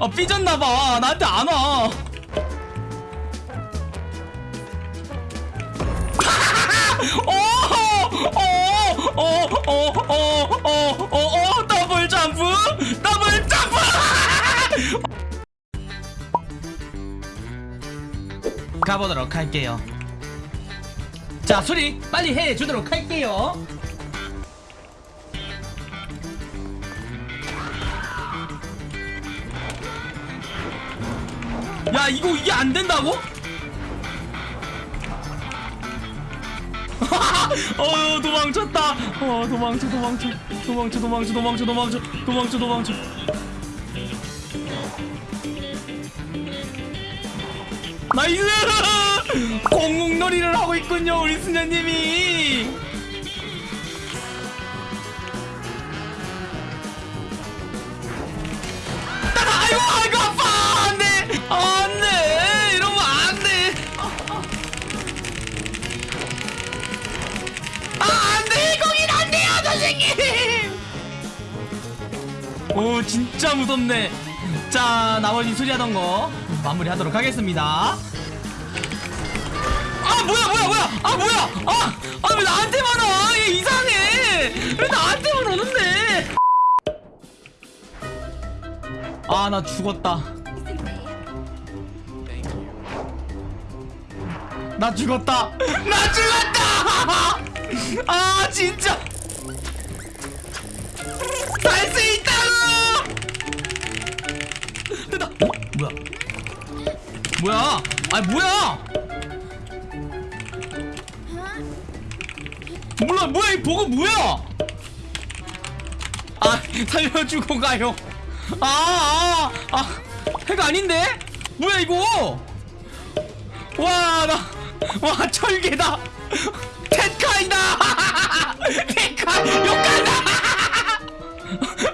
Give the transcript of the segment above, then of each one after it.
아 삐졌나봐. 나한테 안와. 오오오오오오오오 더블 점프? 더블 점프! 가보도록 할게요. 자 수리 빨리 해주도록 할게요 야 이거 이게 안 된다고? 어 도망쳤다. 어 도망쳐 도망쳐. 도망쳐 도망쳐 도망쳐 도망쳐. 도망쳐 도망쳐. Nice! 공공놀이를 하고 있군요 우리 수녀님이 오 진짜 무섭네. 자 나머지 수리하던 거 마무리하도록 하겠습니다. 아 뭐야 뭐야 뭐야. 아 뭐야. 아아왜 나한테만 와 얘 이상해. 왜 나한테만 오는데? 아 나 죽었다. 나 죽었다. 나 죽었다! 아 진짜. 살수있 뭐야? 뭐야? 아 뭐야? 몰라 뭐야? 이 보고 뭐야? 아 살려주고 가요. 아아아 아, 아, 해가 아닌데? 뭐야 이거? 와 나 와 철개다. 테카이다. 테카 욕간다.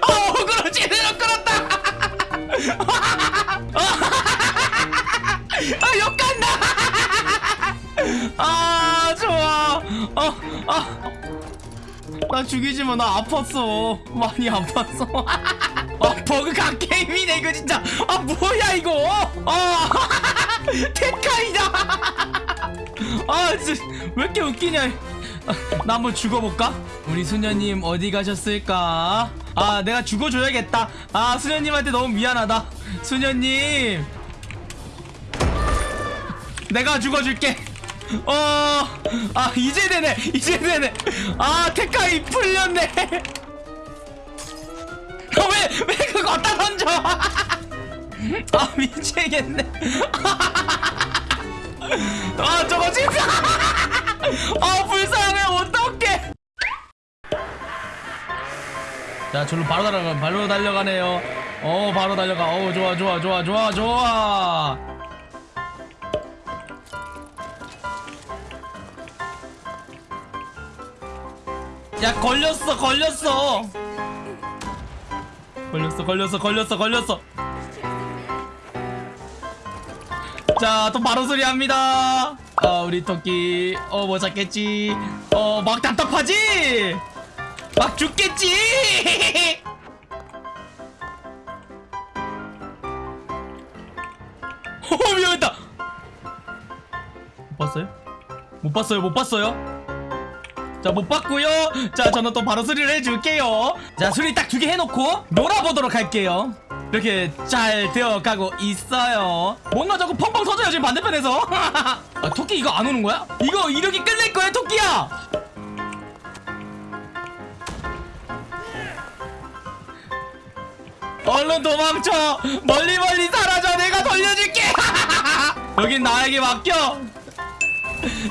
어 그럼 제대로 끌었다 나 죽이지 마. 나 아팠어. 많이 아팠어. 아 버그 각 게임이네 이거 진짜. 아 뭐야 이거? 아 테카이다. 아 진짜 왜 이렇게 웃기냐. 아, 나 한번 죽어볼까? 우리 수녀님 어디 가셨을까? 아 내가 죽어줘야겠다. 아 수녀님한테 너무 미안하다. 수녀님. 내가 죽어줄게 어, 아, 이제 되네, 이제 되네. 아, 테카이 풀렸네. 어, 왜, 왜 그거 갖다 던져? 아, 미치겠네. 아, 저거 진짜. 아, 불쌍해, 어떡해. 자, 저로 바로 달려가, 바로 달려가네요. 어, 바로 달려가. 어, 좋아, 좋아, 좋아, 좋아, 좋아. 야 걸렸어 걸렸어. 걸렸어 걸렸어 걸렸어 걸렸어. 자 또 바로 소리 합니다. 아 우리 토끼. 어 뭐 잡겠지? 어 막 답답하지? 막 죽겠지? 어 위험했다. 못 봤어요? 못 봤어요? 못 봤어요? 자 못 봤고요. 자 저는 또 바로 수리를 해줄게요. 자 수리 딱 두 개 해놓고 놀아보도록 할게요. 이렇게 잘 되어가고 있어요. 뭔가 자꾸 펑펑 터져요 지금 반대편에서. 아, 토끼 이거 안 오는 거야? 이거 이렇게 끝낼 거야 토끼야! 얼른 도망쳐! 멀리 멀리 사라져! 내가 돌려줄게! 여긴 나에게 맡겨!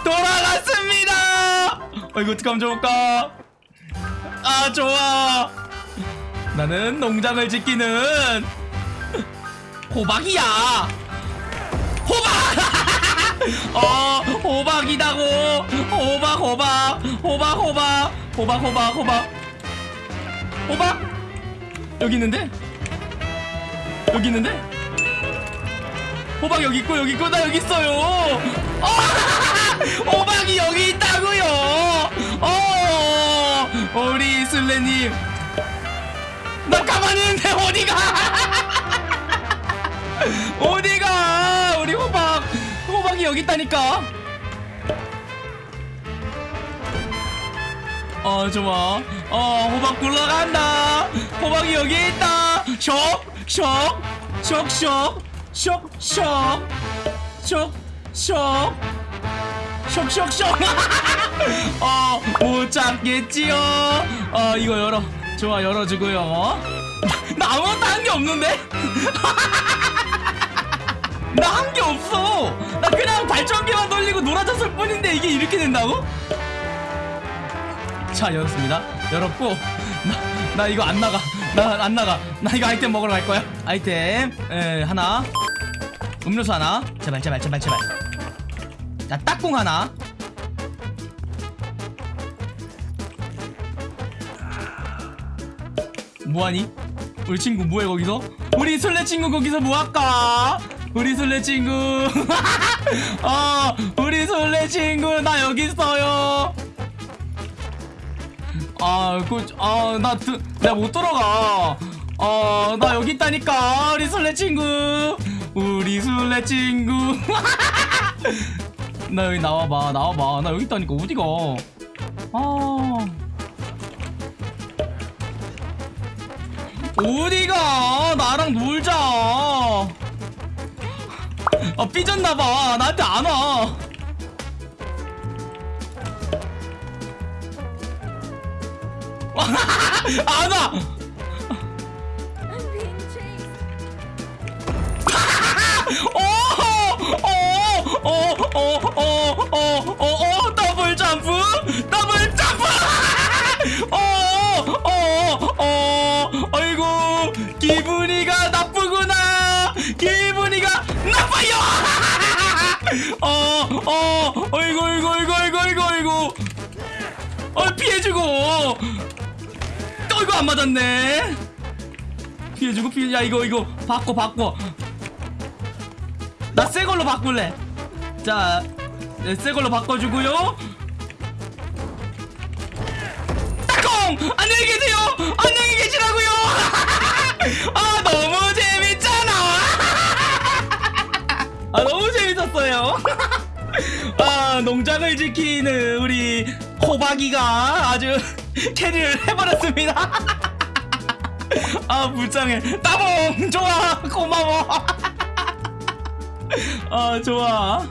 돌아갔습니다 어 이거 어떡하면 좋을까? 아 좋아. 나는 농장을 지키는 호박이야. 호박! 어 호박이다고. 호박 호박. 호박 호박. 호박 호박 호박. 호박! 여기 있는데? 여기 있는데? 호박 여기 있고 여기 있고 나 여기 있어요. 어! 호박이 여기 있다고요 어 우리 슬래님. 나 가만히 있는데 어디가? 어디가? 우리 호박 호박이 여기 있다니까. 어 좋아. 어 호박 굴러간다. 호박이 여기 있다. 쇽쇽쇽쇽 쇽쇽 쇽쇽. 쇽쇽 어못 잡겠지요. 어 이거 열어. 좋아 열어주고요. 나 아무것도 한 게 없는데? 나 한 게 없어. 나 그냥 발전기만 돌리고 놀아줬을 뿐인데 이게 이렇게 된다고? 자 열었습니다. 열었고 나, 나 이거 안 나가. 나 안 나가. 나 이거 아이템 먹으러 갈 거야. 아이템 에 하나. 음료수 하나. 제발 제발 제발 제발 자 딱콩 하나 뭐하니? 우리 친구 뭐해 거기서? 우리 술래 친구 거기서 뭐할까? 우리 술래 친구 어 우리 술래 친구 나 여기 있어요 아, 그, 아, 나, 드, 내가 못 들어가. 어, 나 여기 있다니까. 우리 술래 친구. 우리 술래 친구. 나 여기 나와봐, 나와봐. 나 여기 있다니까. 어디가? 아. 어디가? 나랑 놀자. 아, 삐졌나봐. 나한테 안 와. 안 와! 기분이가 나빠요 어어 아이고 아이고 아이고 아이고 아이고 아이고 어 피해주고 또 이거 안 맞았네 피해주고 피해 야 이거 이거 바꿔 바꿔 나 새 걸로 바꿀래. 자, 네, 새 걸로 바꿔주고요. 안녕히 계세요! 안녕히 계시라고요! 아, 아, 농장을 지키는 우리 호박이가 아주 캐리를 해버렸습니다. 아, 불쌍해. 따봉! 좋아! 고마워! 아 좋아